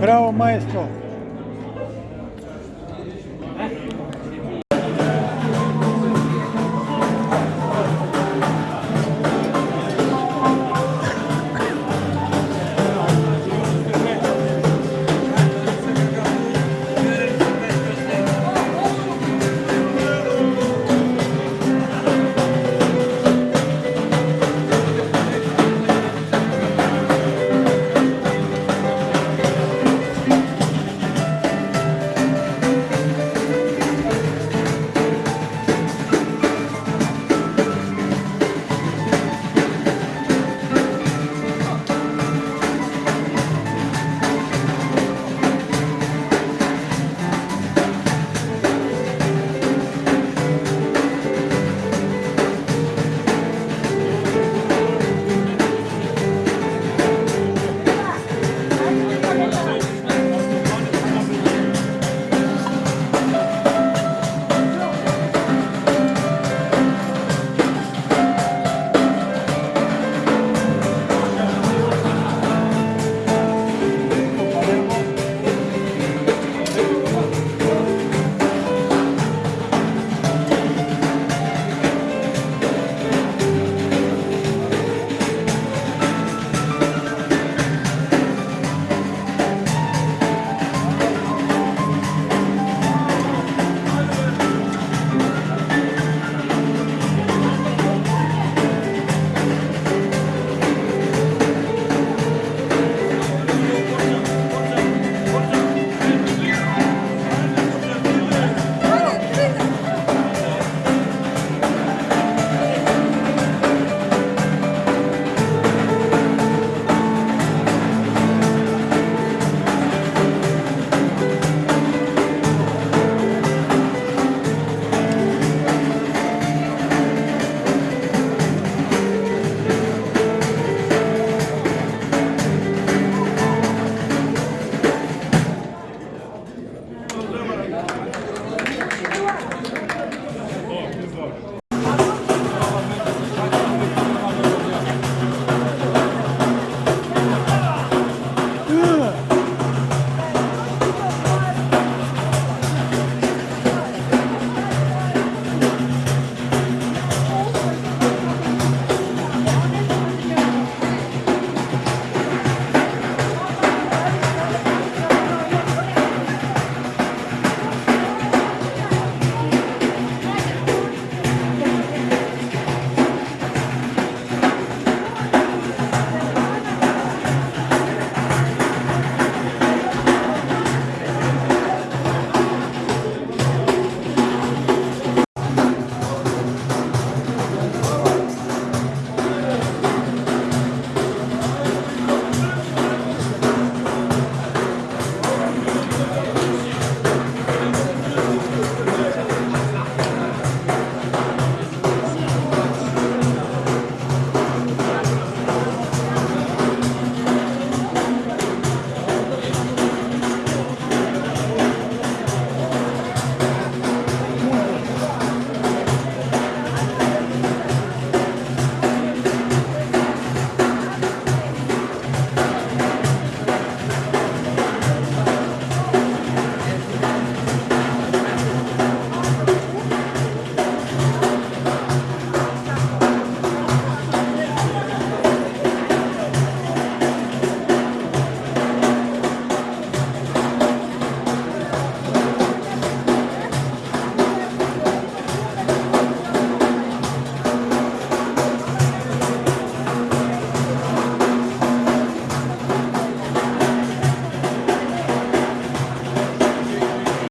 Bravo, maestro.